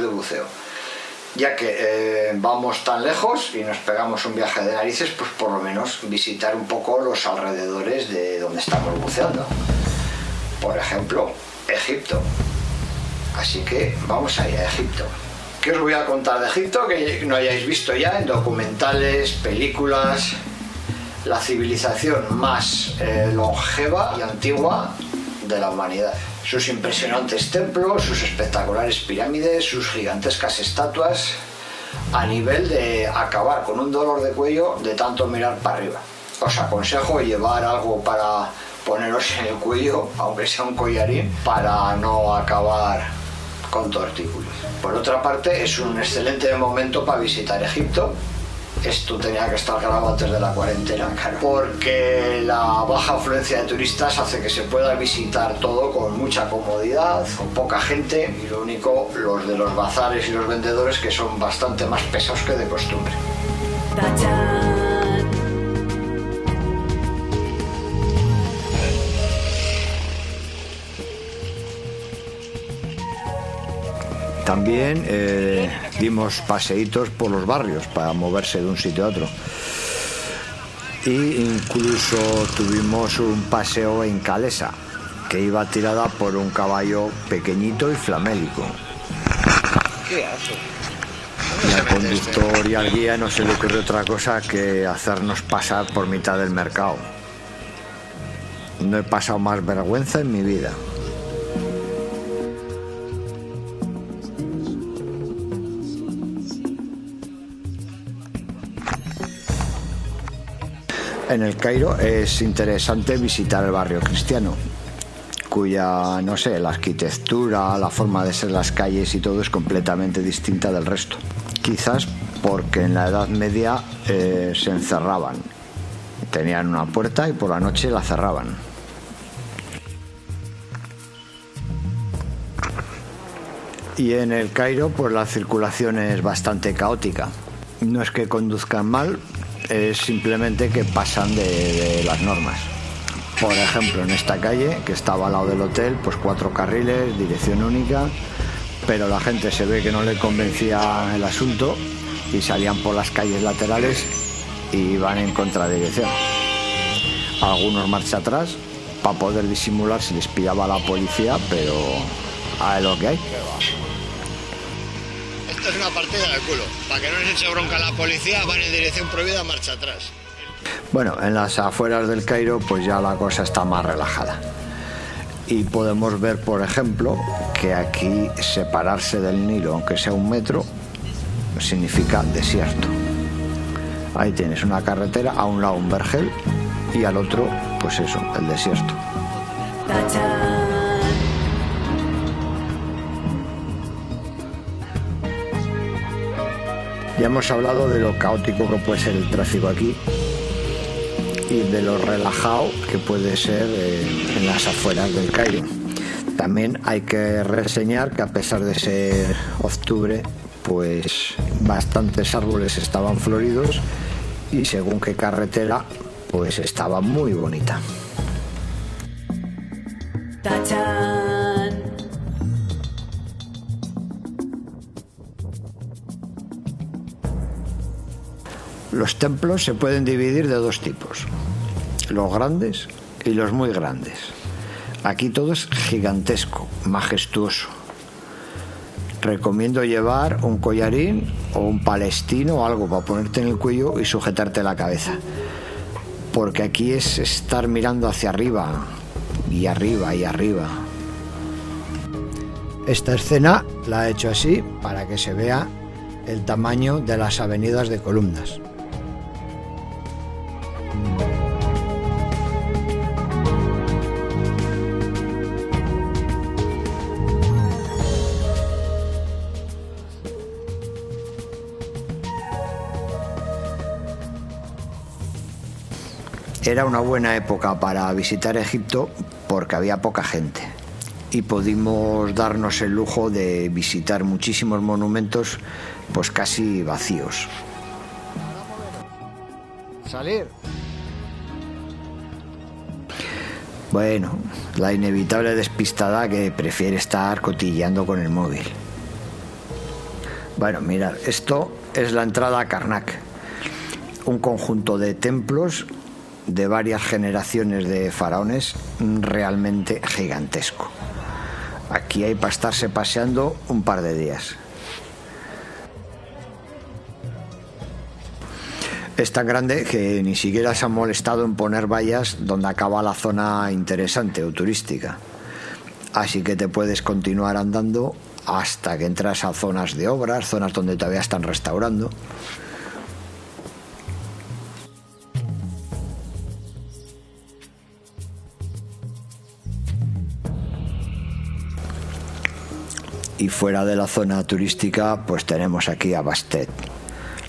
de buceo. Ya que eh, vamos tan lejos y nos pegamos un viaje de narices, pues por lo menos visitar un poco los alrededores de donde estamos buceando. Por ejemplo, Egipto. Así que vamos a ir a Egipto. ¿Qué os voy a contar de Egipto que no hayáis visto ya en documentales, películas? La civilización más eh, longeva y antigua de la humanidad. Sus impresionantes templos, sus espectaculares pirámides, sus gigantescas estatuas, a nivel de acabar con un dolor de cuello de tanto mirar para arriba. Os aconsejo llevar algo para poneros en el cuello, aunque sea un collarín, para no acabar con tortícolis. Por otra parte, es un excelente momento para visitar Egipto. Esto tenía que estar grabado antes de la cuarentena, claro. Porque la baja afluencia de turistas hace que se pueda visitar todo con mucha comodidad, con poca gente y lo único, los de los bazares y los vendedores que son bastante más pesados que de costumbre. También eh, dimos paseitos por los barrios para moverse de un sitio a otro. Y incluso tuvimos un paseo en Calesa, que iba tirada por un caballo pequeñito y flamélico. ¿Qué hace? Y al conductor y al guía no se le ocurrió otra cosa que hacernos pasar por mitad del mercado. No he pasado más vergüenza en mi vida. En el Cairo es interesante visitar el barrio cristiano, cuya, no sé, la arquitectura, la forma de ser las calles y todo es completamente distinta del resto. Quizás porque en la Edad Media eh, se encerraban. Tenían una puerta y por la noche la cerraban. Y en el Cairo, pues la circulación es bastante caótica. No es que conduzcan mal, es simplemente que pasan de, las normas. Por ejemplo, en esta calle, que estaba al lado del hotel, pues cuatro carriles, dirección única, pero la gente se ve que no le convencía el asunto y salían por las calles laterales y iban en contradirección. Algunos marcha atrás para poder disimular si les pillaba la policía, pero a lo que hay. Es una partida de culo. Para que no les eche bronca la policía, van en dirección prohibida, marcha atrás. Bueno, en las afueras del Cairo pues ya la cosa está más relajada. Y podemos ver, por ejemplo, que aquí separarse del Nilo, aunque sea un metro, significa desierto. Ahí tienes una carretera, a un lado un vergel y al otro, pues eso, el desierto. Ya hemos hablado de lo caótico que puede ser el tráfico aquí y de lo relajado que puede ser eh, en las afueras del Cairo. También hay que reseñar que a pesar de ser octubre, pues bastantes árboles estaban floridos y según qué carretera, pues estaba muy bonita. Los templos se pueden dividir de dos tipos, los grandes y los muy grandes. Aquí todo es gigantesco, majestuoso. Recomiendo llevar un collarín o un palestino o algo para ponerte en el cuello y sujetarte la cabeza. Porque aquí es estar mirando hacia arriba y arriba y arriba. Esta escena la he hecho así para que se vea el tamaño de las avenidas de columnas. Era una buena época para visitar Egipto porque había poca gente y pudimos darnos el lujo de visitar muchísimos monumentos pues casi vacíos. Salir. Bueno, la inevitable despistada que prefiere estar cotilleando con el móvil. Bueno, mirad, esto es la entrada a Karnak, un conjunto de templos de varias generaciones de faraones realmente gigantesco. Aquí hay para estarse paseando un par de días. Es tan grande que ni siquiera se han molestado en poner vallas donde acaba la zona interesante o turística. Así que te puedes continuar andando hasta que entras a zonas de obras, zonas donde todavía están restaurando. Y fuera de la zona turística, pues tenemos aquí a Bastet,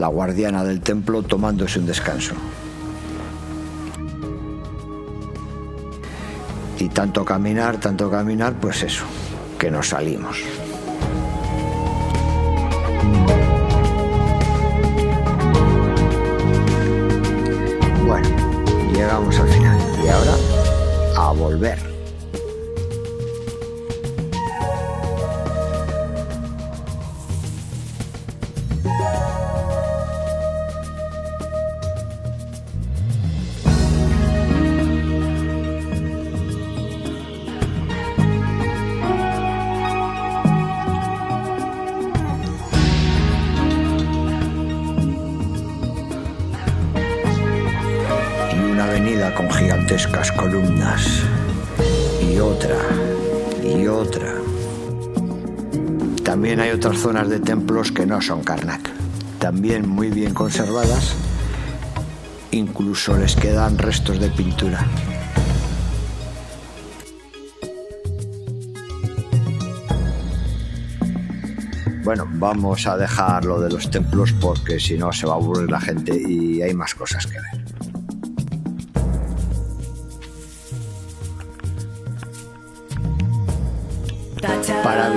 la guardiana del templo tomándose un descanso. Y tanto caminar, tanto caminar, pues eso, que nos salimos. Gigantescas columnas. Y otra, y otra. También hay otras zonas de templos que no son Karnak. También muy bien conservadas. Incluso les quedan restos de pintura. Bueno, vamos a dejar lo de los templos porque si no se va a aburrir la gente y hay más cosas que ver.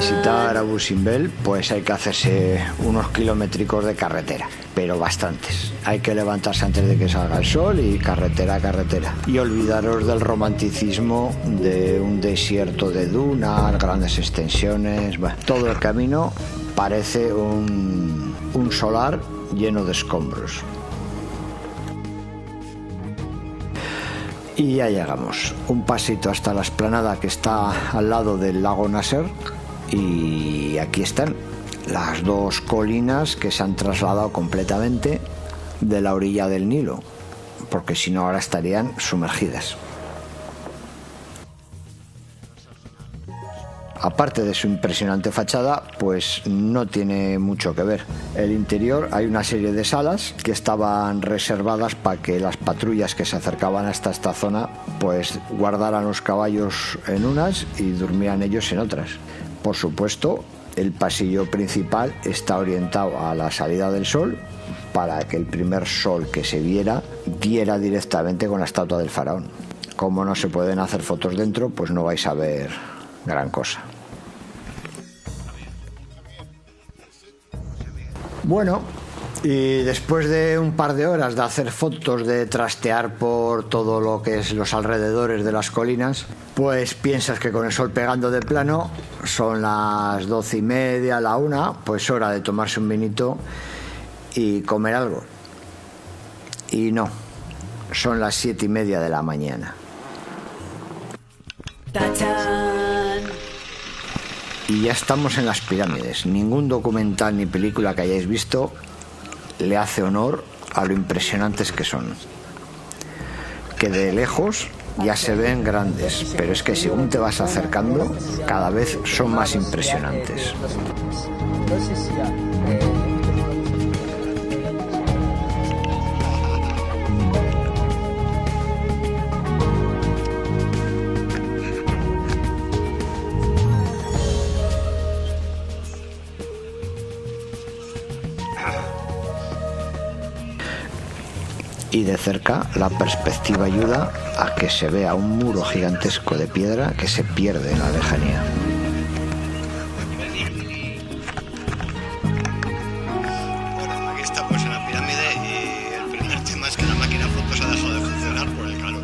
Visitar Abu Simbel, pues hay que hacerse unos kilométricos de carretera, pero bastantes. Hay que levantarse antes de que salga el sol y carretera a carretera. Y olvidaros del romanticismo de un desierto de dunas, grandes extensiones. Bueno, todo el camino parece un, un solar lleno de escombros. Y ya llegamos. Un pasito hasta la esplanada que está al lado del lago Nasser. Y aquí están las dos colinas que se han trasladado completamente de la orilla del Nilo. Porque si no ahora estarían sumergidas. aparte de su impresionante fachada, pues no tiene mucho que ver. El interior hay una serie de salas que estaban reservadas para que las patrullas que se acercaban hasta esta zona pues guardaran los caballos en unas y durmieran ellos en otras. Por supuesto, el pasillo principal está orientado a la salida del sol para que el primer sol que se viera diera directamente con la estatua del faraón. Como no se pueden hacer fotos dentro, pues no vais a ver gran cosa. Bueno, y después de un par de horas de hacer fotos, de trastear por todo lo que es los alrededores de las colinas, pues piensas que con el sol pegando de plano son las doce y media, la una, pues hora de tomarse un vinito y comer algo. Y no, son las siete y media de la mañana. Y ya estamos en las pirámides. Ningún documental ni película que hayáis visto le hace honor a lo impresionantes que son. Que de lejos ya se ven grandes, pero es que según te vas acercando, cada vez son más impresionantes. Y de cerca la perspectiva ayuda a que se vea un muro gigantesco de piedra que se pierde en la lejanía. Bueno, aquí estamos en la pirámide y el primer tema es que la máquina fotos ha dejado de funcionar por el calor.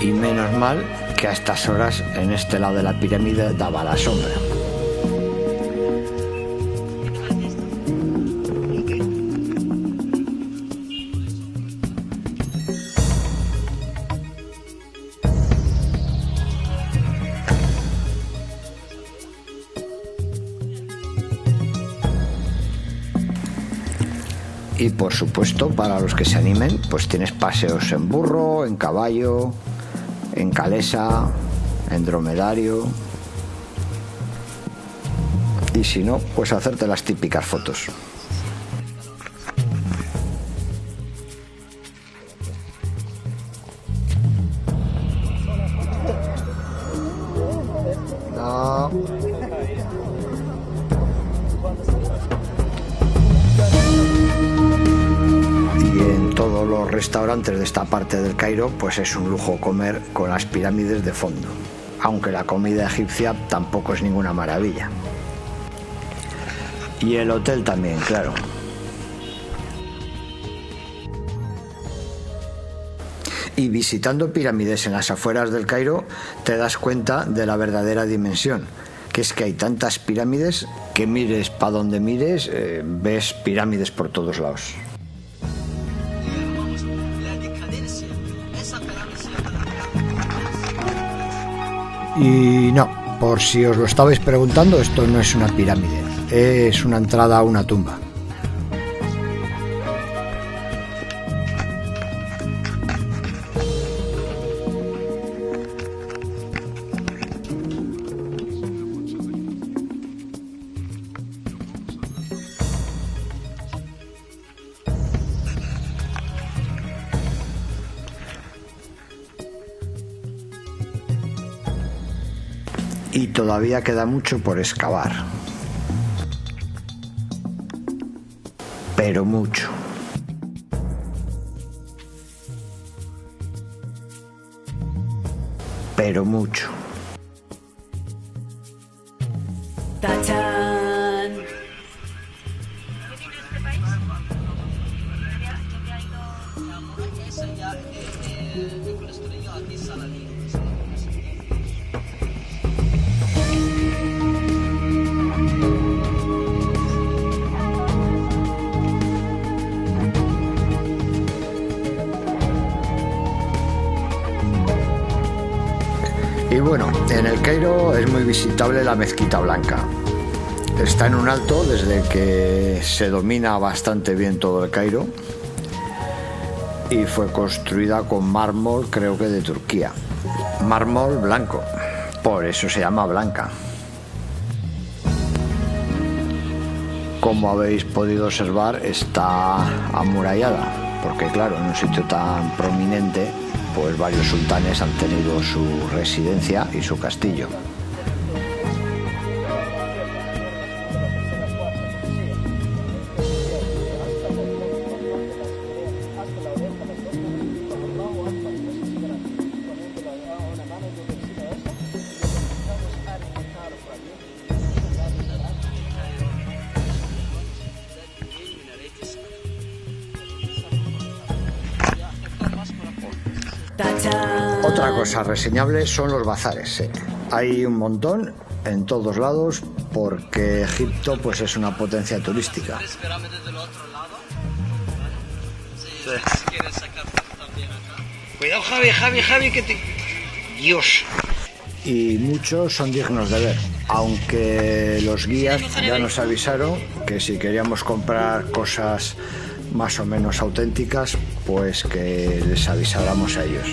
Y menos mal que a estas horas en este lado de la pirámide daba la sombra. Y por supuesto, para los que se animen, pues tienes paseos en burro, en caballo, en calesa, en dromedario. Y si no, pues hacerte las típicas fotos. Restaurantes de esta parte del Cairo, pues es un lujo comer con las pirámides de fondo, aunque la comida egipcia tampoco es ninguna maravilla. Y el hotel también, claro. Y visitando pirámides en las afueras del Cairo te das cuenta de la verdadera dimensión, que es que hay tantas pirámides que mires para donde mires, eh, ves pirámides por todos lados. Y no, por si os lo estabais preguntando, esto no es una pirámide, es una entrada a una tumba. Todavía queda mucho por excavar. Pero mucho. Pero mucho. Y bueno, en el Cairo es muy visitable la Mezquita Blanca. Está en un alto desde que se domina bastante bien todo el Cairo y fue construida con mármol creo que de Turquía. Mármol blanco, por eso se llama blanca. Como habéis podido observar está amurallada, porque claro, en un sitio tan prominente pues varios sultanes han tenido su residencia y su castillo. Otra cosa reseñable son los bazares. Hay un montón en todos lados porque Egipto pues es una potencia turística. Cuidado Javi, Javi, Javi, que te... Dios. Y muchos son dignos de ver, aunque los guías ya nos avisaron que si queríamos comprar cosas más o menos auténticas, pues que les avisáramos a ellos.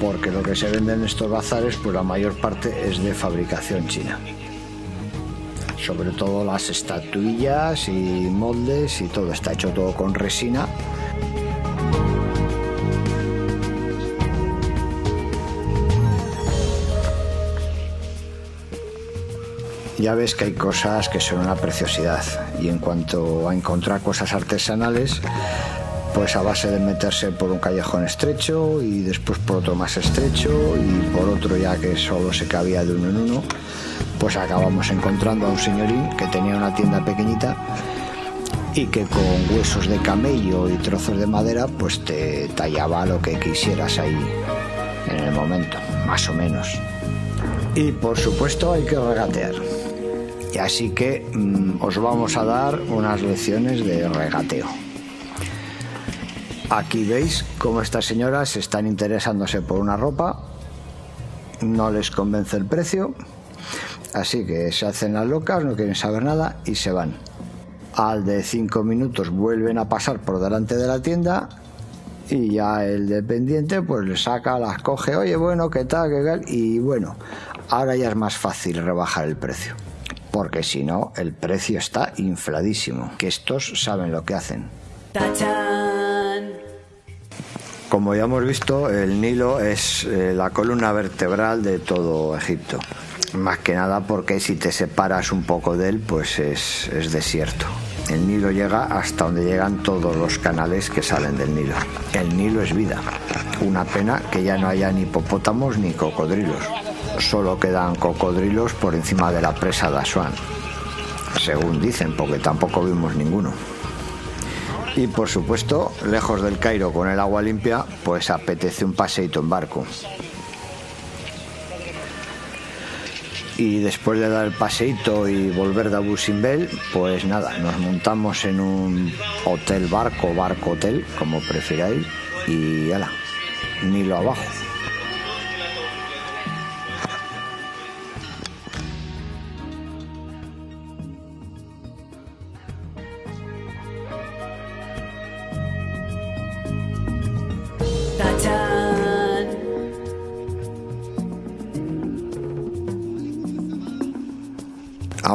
Porque lo que se vende en estos bazares, pues la mayor parte es de fabricación china. Sobre todo las estatuillas y moldes y todo está hecho todo con resina ya ves que hay cosas que son una preciosidad y en cuanto a encontrar cosas artesanales, pues a base de meterse por un callejón estrecho y después por otro más estrecho y por otro ya que solo se cabía de uno en uno, pues acabamos encontrando a un señorín que tenía una tienda pequeñita y que con huesos de camello y trozos de madera pues te tallaba lo que quisieras ahí en el momento, más o menos. Y por supuesto hay que regatear. Así que mm, os vamos a dar unas lecciones de regateo. Aquí veis cómo estas señoras están interesándose por una ropa, no les convence el precio, así que se hacen las locas, no quieren saber nada y se van. al de 5 minutos vuelven a pasar por delante de la tienda y ya el dependiente pues le saca, las coge, oye bueno, ¿qué tal? ¿Qué tal? Y bueno, ahora ya es más fácil rebajar el precio. Porque si no, el precio está infladísimo. Que estos saben lo que hacen. Como ya hemos visto, el Nilo es eh, la columna vertebral de todo Egipto. Más que nada porque si te separas un poco de él, pues es, es desierto. El Nilo llega hasta donde llegan todos los canales que salen del Nilo. El Nilo es vida. Una pena que ya no haya ni hipopótamos ni cocodrilos. Solo quedan cocodrilos por encima de la presa de Asuán. Según dicen, porque tampoco vimos ninguno. Y por supuesto, lejos del Cairo con el agua limpia, pues apetece un paseito en barco. y después de dar el paseito y volver de Abu Simbel, pues nada, nos montamos en un hotel barco, barco hotel, como prefiráis, y ala, Nilo abajo.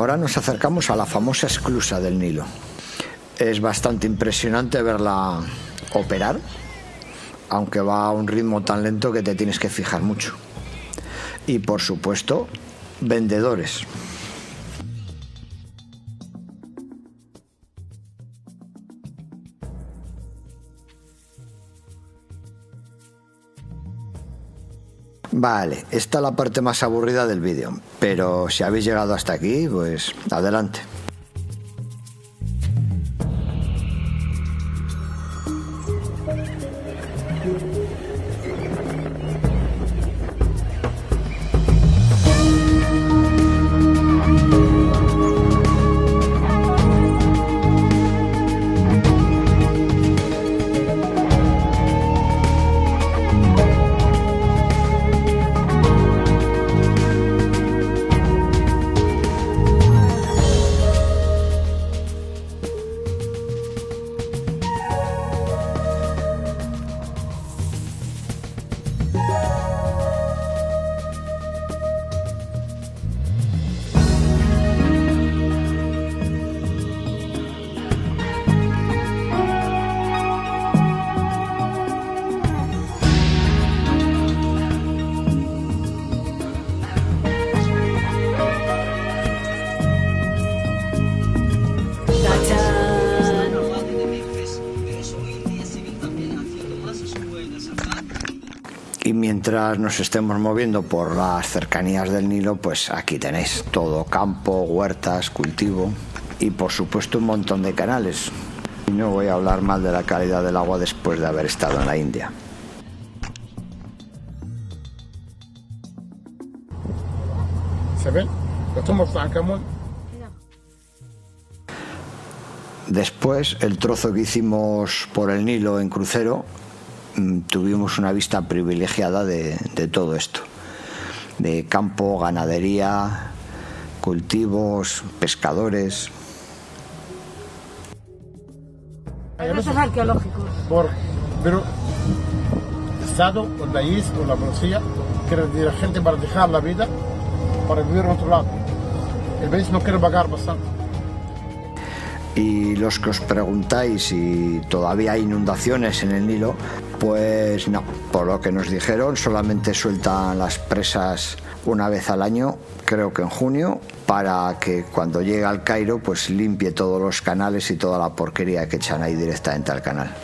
Ahora nos acercamos a la famosa esclusa del Nilo. Es bastante impresionante verla operar, aunque va a un ritmo tan lento que te tienes que fijar mucho. Y por supuesto, vendedores. Vale, esta es la parte más aburrida del vídeo, pero si habéis llegado hasta aquí, pues adelante. Mientras nos estemos moviendo por las cercanías del Nilo, pues aquí tenéis todo campo, huertas, cultivo y por supuesto un montón de canales. Y no voy a hablar mal de la calidad del agua después de haber estado en la India. ¿Se. Después, el trozo que hicimos por el Nilo en crucero, tuvimos una vista privilegiada de, de todo esto. De campo, ganadería, cultivos, pescadores. Regresos arqueológicos. Por, pero Estado, o el país, o la policía, quiere decir la gente para dejar la vida para vivir en otro lado. El país no quiere pagar bastante. Y los que os preguntáis si todavía hay inundaciones en el Nilo, pues no. Por lo que nos dijeron, solamente sueltan las presas una vez al año, creo que en junio, para que cuando llegue al Cairo, pues limpie todos los canales y toda la porquería que echan ahí directamente al canal.